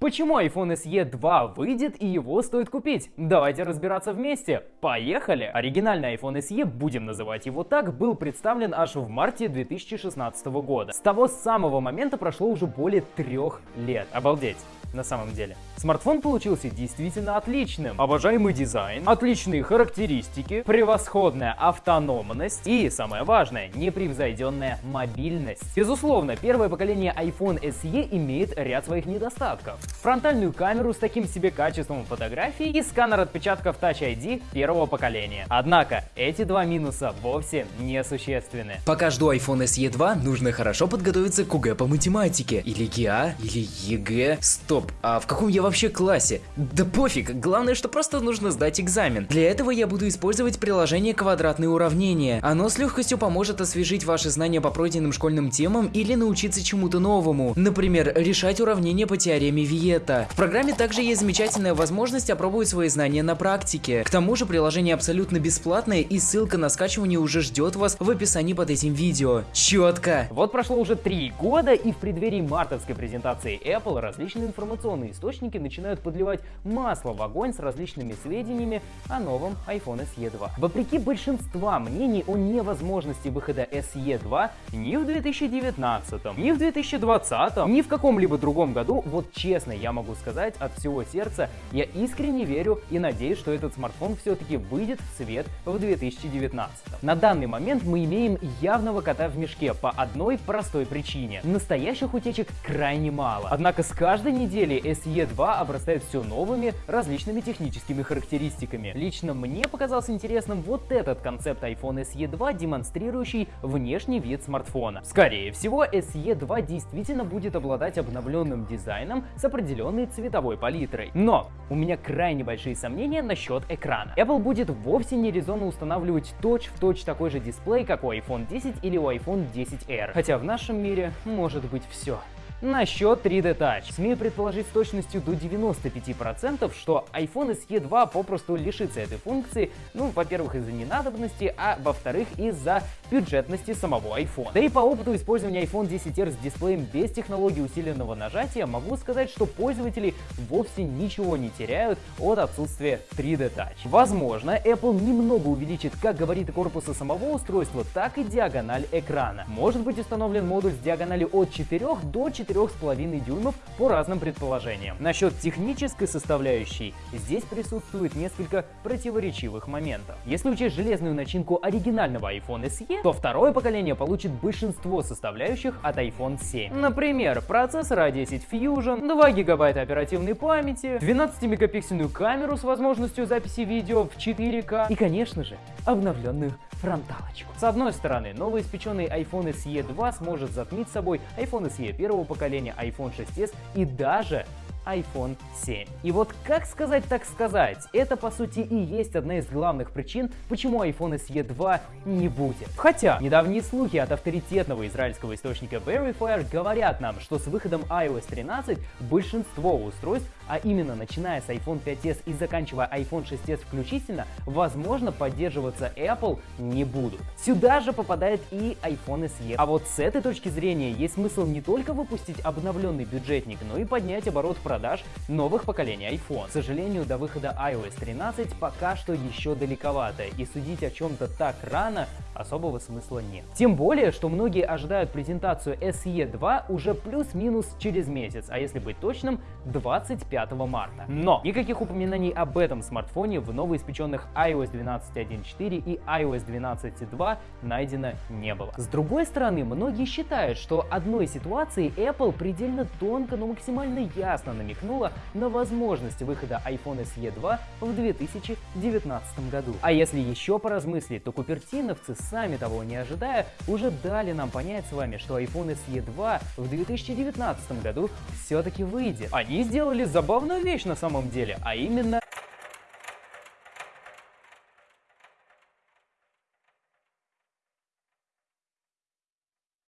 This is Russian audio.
Почему iPhone SE 2 выйдет и его стоит купить? Давайте разбираться вместе. Поехали! Оригинальный iPhone SE, будем называть его так, был представлен аж в марте 2016 года. С того самого момента прошло уже более трех лет. Обалдеть на самом деле. Смартфон получился действительно отличным. Обожаемый дизайн, отличные характеристики, превосходная автономность и, самое важное, непревзойденная мобильность. Безусловно, первое поколение iPhone SE имеет ряд своих недостатков. Фронтальную камеру с таким себе качеством фотографий и сканер отпечатков Touch ID первого поколения. Однако, эти два минуса вовсе не существенны. Пока жду iPhone SE 2, нужно хорошо подготовиться к ОГЭ по математике. Или ГИА, или ЕГЭ. Стоп, Стоп, а в каком я вообще классе? Да пофиг, главное, что просто нужно сдать экзамен. Для этого я буду использовать приложение «Квадратные уравнения». Оно с легкостью поможет освежить ваши знания по пройденным школьным темам или научиться чему-то новому. Например, решать уравнения по теореме Виета. В программе также есть замечательная возможность опробовать свои знания на практике. К тому же приложение абсолютно бесплатное и ссылка на скачивание уже ждет вас в описании под этим видео. Четко! Вот прошло уже три года и в преддверии мартовской презентации Apple различные информации информационные источники начинают подливать масло в огонь с различными сведениями о новом iPhone SE 2. Вопреки большинства мнений о невозможности выхода SE 2 ни в 2019, ни в 2020, ни в каком-либо другом году, вот честно я могу сказать от всего сердца, я искренне верю и надеюсь, что этот смартфон все-таки выйдет в свет в 2019. На данный момент мы имеем явного кота в мешке по одной простой причине. Настоящих утечек крайне мало. Однако с каждой неделей деле SE2 обрастает все новыми различными техническими характеристиками. Лично мне показался интересным вот этот концепт iPhone SE2, демонстрирующий внешний вид смартфона. Скорее всего, SE2 действительно будет обладать обновленным дизайном с определенной цветовой палитрой. Но у меня крайне большие сомнения насчет экрана. Apple будет вовсе не резонно устанавливать точь-в-точь точь такой же дисплей, как у iPhone 10 или у iPhone 10R. Хотя в нашем мире может быть все. Насчет 3D Touch. Смею предположить с точностью до 95%, что iPhone SE 2 попросту лишится этой функции, ну, во-первых, из-за ненадобности, а во-вторых, из-за бюджетности самого iPhone. Да и по опыту использования iPhone 10R с дисплеем без технологии усиленного нажатия, могу сказать, что пользователи вовсе ничего не теряют от отсутствия 3D Touch. Возможно, Apple немного увеличит как габариты корпуса самого устройства, так и диагональ экрана. Может быть установлен модуль с диагональю от 4 до 4 4,5 дюймов по разным предположениям. Насчет технической составляющей, здесь присутствует несколько противоречивых моментов. Если учесть железную начинку оригинального iPhone SE, то второе поколение получит большинство составляющих от iPhone 7. Например, процессор A10 Fusion, 2 гигабайта оперативной памяти, 12-мегапиксельную камеру с возможностью записи видео в 4К и, конечно же, обновленную фронталочку. С одной стороны, новоиспеченный iPhone SE 2 сможет затмить собой iPhone SE первого поколения, iPhone 6s и даже iPhone 7. И вот как сказать так сказать, это по сути и есть одна из главных причин, почему iPhone SE 2 не будет. Хотя, недавние слухи от авторитетного израильского источника Verifier говорят нам, что с выходом iOS 13 большинство устройств, а именно начиная с iPhone 5s и заканчивая iPhone 6s включительно, возможно поддерживаться Apple не будут. Сюда же попадает и iPhone SE. А вот с этой точки зрения есть смысл не только выпустить обновленный бюджетник, но и поднять оборот продаж новых поколений iPhone. К сожалению, до выхода iOS 13 пока что еще далековато, и судить о чем-то так рано особого смысла нет. Тем более, что многие ожидают презентацию SE 2 уже плюс-минус через месяц, а если быть точным, 25 марта. Но никаких упоминаний об этом смартфоне в новоиспеченных iOS 12.1.4 и iOS 12.2 найдено не было. С другой стороны, многие считают, что одной ситуации Apple предельно тонко, но максимально ясно намекнула на возможность выхода iPhone SE 2 в 2019 году. А если еще поразмыслить, то купертиновцы, сами того не ожидая, уже дали нам понять с вами, что iPhone SE 2 в 2019 году все-таки выйдет. Они сделали забавную вещь на самом деле, а именно